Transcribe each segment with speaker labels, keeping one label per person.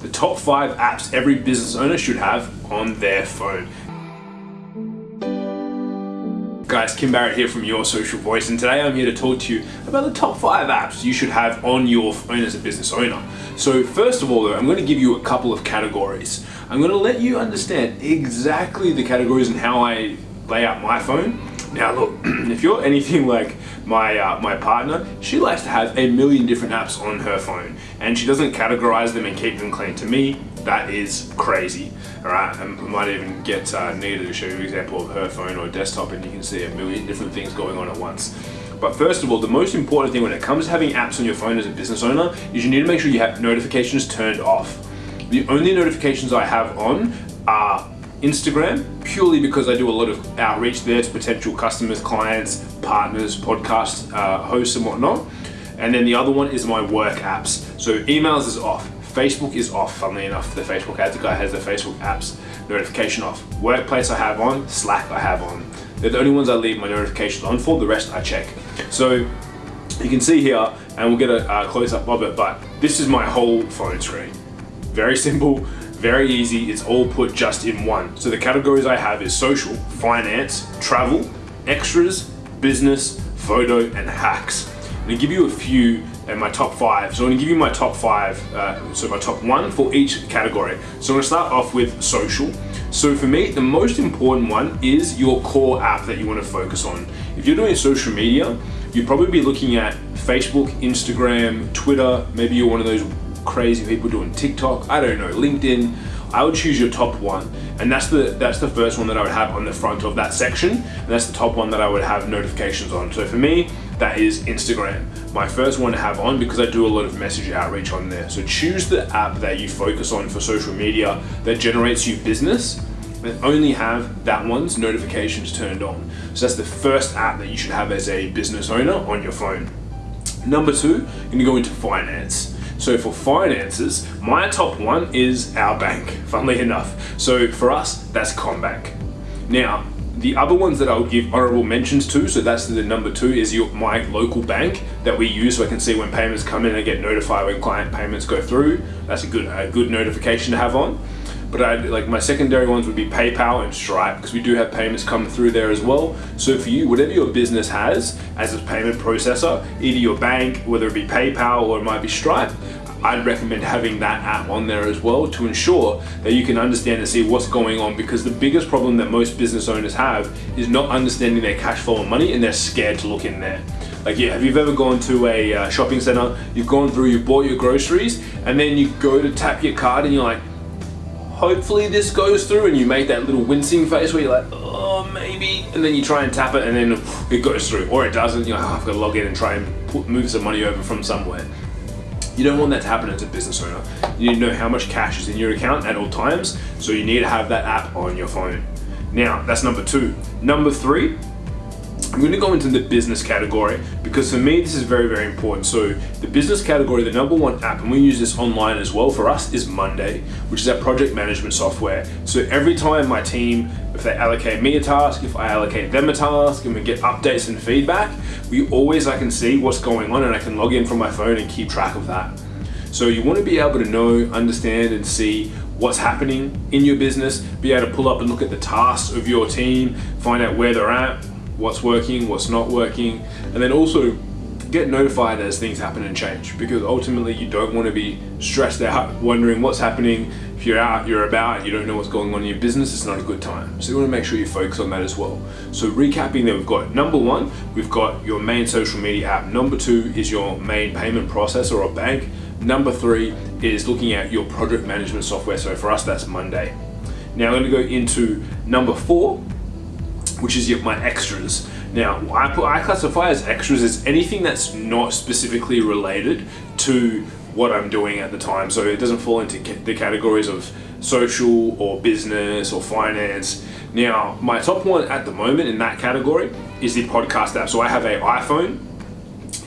Speaker 1: the top five apps every business owner should have on their phone. Guys, Kim Barrett here from Your Social Voice, and today I'm here to talk to you about the top five apps you should have on your phone as a business owner. So first of all though, I'm going to give you a couple of categories. I'm going to let you understand exactly the categories and how I lay out my phone. Now look, if you're anything like my uh, my partner, she likes to have a million different apps on her phone, and she doesn't categorize them and keep them clean. To me, that is crazy. All right, I might even get uh, Nita to show you an example of her phone or desktop, and you can see a million different things going on at once. But first of all, the most important thing when it comes to having apps on your phone as a business owner is you need to make sure you have notifications turned off. The only notifications I have on are Instagram, purely because I do a lot of outreach there to potential customers, clients, partners, podcast uh, hosts and whatnot. And then the other one is my work apps. So emails is off. Facebook is off, funnily enough. The Facebook ads guy has the Facebook apps notification off. Workplace I have on, Slack I have on. They're the only ones I leave my notifications on for, the rest I check. So you can see here, and we'll get a, a close up of it, but this is my whole phone screen. Very simple, very easy, it's all put just in one. So the categories I have is social, finance, travel, extras, business, photo, and hacks. I'm gonna give you a few and my top five. So I'm gonna give you my top five, uh, so my top one for each category. So I'm gonna start off with social. So for me, the most important one is your core app that you wanna focus on. If you're doing social media, you'd probably be looking at Facebook, Instagram, Twitter, maybe you're one of those crazy people doing TikTok, I don't know, LinkedIn, I would choose your top one. And that's the that's the first one that I would have on the front of that section. And that's the top one that I would have notifications on. So for me, that is Instagram. My first one to have on because I do a lot of message outreach on there. So choose the app that you focus on for social media that generates you business and only have that one's notifications turned on. So that's the first app that you should have as a business owner on your phone. Number two, you're gonna go into finance. So for finances, my top one is our bank, funnily enough. So for us, that's CommBank. Now, the other ones that I'll give honorable mentions to, so that's the number two, is your my local bank that we use so I can see when payments come in and get notified when client payments go through. That's a good, a good notification to have on. But I like my secondary ones would be PayPal and Stripe because we do have payments come through there as well. So for you, whatever your business has as a payment processor, either your bank, whether it be PayPal or it might be Stripe, I'd recommend having that app on there as well to ensure that you can understand and see what's going on because the biggest problem that most business owners have is not understanding their cash flow and money and they're scared to look in there. Like yeah, have you ever gone to a uh, shopping center, you've gone through, you've bought your groceries and then you go to tap your card and you're like, hopefully this goes through and you make that little wincing face where you're like, oh, maybe, and then you try and tap it and then it goes through, or it doesn't, you're like, oh, I've got to log in and try and put, move some money over from somewhere. You don't want that to happen as a business owner. You need to know how much cash is in your account at all times, so you need to have that app on your phone. Now, that's number two. Number three, I'm going to go into the business category because for me this is very very important. So the business category, the number one app, and we use this online as well for us, is Monday, which is our project management software. So every time my team, if they allocate me a task, if I allocate them a task, and we get updates and feedback, we always I can see what's going on and I can log in from my phone and keep track of that. So you want to be able to know, understand, and see what's happening in your business, be able to pull up and look at the tasks of your team, find out where they're at, what's working, what's not working, and then also get notified as things happen and change because ultimately you don't want to be stressed out wondering what's happening. If you're out you're about you don't know what's going on in your business it's not a good time. So you want to make sure you focus on that as well. So recapping that we've got number one we've got your main social media app. Number two is your main payment processor or bank. Number three is looking at your project management software. So for us that's monday. Now i'm going to go into number four which is my extras. Now, I, put, I classify as extras as anything that's not specifically related to what I'm doing at the time. So it doesn't fall into the categories of social or business or finance. Now, my top one at the moment in that category is the podcast app. So I have a iPhone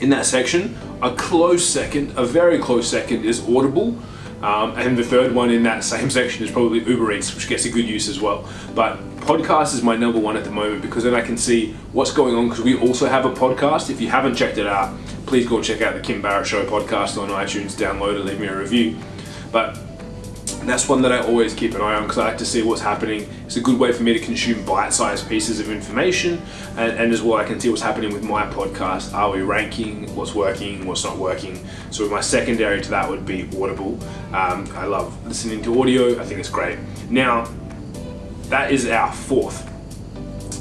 Speaker 1: in that section. A close second, a very close second is Audible. Um, and the third one in that same section is probably Uber Eats, which gets a good use as well. But podcast is my number one at the moment because then I can see what's going on because we also have a podcast. If you haven't checked it out, please go check out the Kim Barrett Show podcast on iTunes, download it, leave me a review. But that's one that I always keep an eye on because I like to see what's happening. It's a good way for me to consume bite-sized pieces of information and, and as well I can see what's happening with my podcast. Are we ranking? What's working? What's not working? So my secondary to that would be Audible. Um, I love listening to audio. I think it's great. Now, that is our fourth.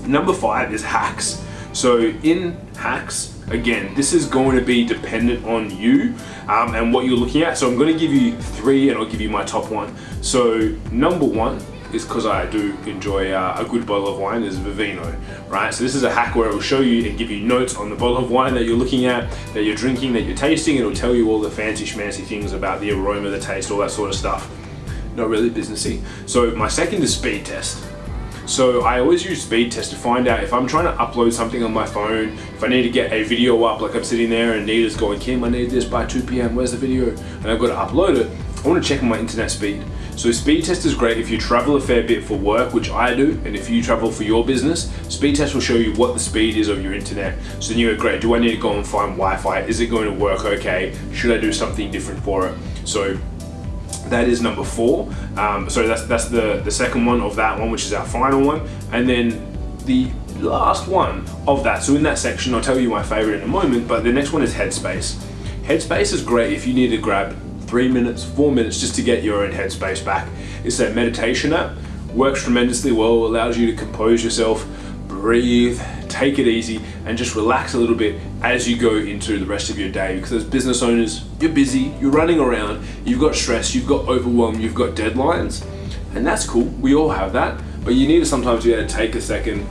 Speaker 1: Number five is hacks. So in hacks, again, this is going to be dependent on you um, and what you're looking at. So I'm going to give you three and I'll give you my top one. So number one is because I do enjoy uh, a good bottle of wine is Vivino, right? So this is a hack where it will show you and give you notes on the bottle of wine that you're looking at, that you're drinking, that you're tasting. It'll tell you all the fancy schmancy things about the aroma, the taste, all that sort of stuff. Not really businessy. So my second is speed test. So I always use speed test to find out if I'm trying to upload something on my phone, if I need to get a video up, like I'm sitting there and Nita's going, Kim, I need this by 2 p.m., where's the video? And I've got to upload it. I want to check my internet speed. So speed test is great if you travel a fair bit for work, which I do, and if you travel for your business, speed test will show you what the speed is of your internet. So then you go, great, do I need to go and find Wi-Fi? Is it going to work okay? Should I do something different for it? So that is number four. Um, so that's that's the, the second one of that one, which is our final one. And then the last one of that, so in that section, I'll tell you my favorite in a moment, but the next one is Headspace. Headspace is great if you need to grab three minutes, four minutes just to get your own headspace back. It's a meditation app, works tremendously well, allows you to compose yourself, breathe, take it easy, and just relax a little bit as you go into the rest of your day. Because as business owners, you're busy, you're running around, you've got stress, you've got overwhelm, you've got deadlines, and that's cool. We all have that, but you need to sometimes be able to take a second,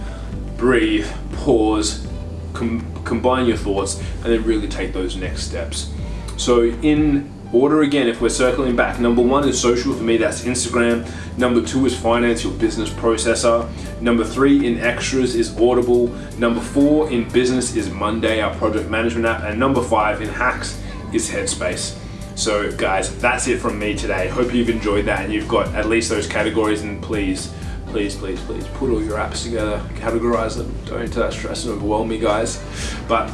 Speaker 1: breathe, pause, com combine your thoughts, and then really take those next steps. So in order again, if we're circling back, number one is social, for me that's Instagram. Number two is finance, your business processor. Number three in extras is Audible. Number four in business is Monday, our project management app. And number five in hacks is Headspace. So guys, that's it from me today. Hope you've enjoyed that and you've got at least those categories and please, please, please, please put all your apps together, categorize them. Don't let stress and overwhelm me guys. But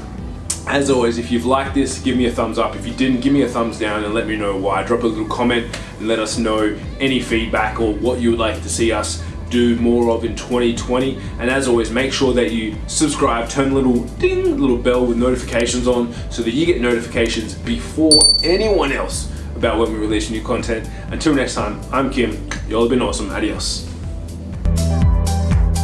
Speaker 1: as always, if you've liked this, give me a thumbs up. If you didn't, give me a thumbs down and let me know why. Drop a little comment and let us know any feedback or what you would like to see us do more of in 2020. And as always, make sure that you subscribe, turn the little ding, little bell with notifications on so that you get notifications before anyone else about when we release new content. Until next time, I'm Kim. Y'all have been awesome. Adios.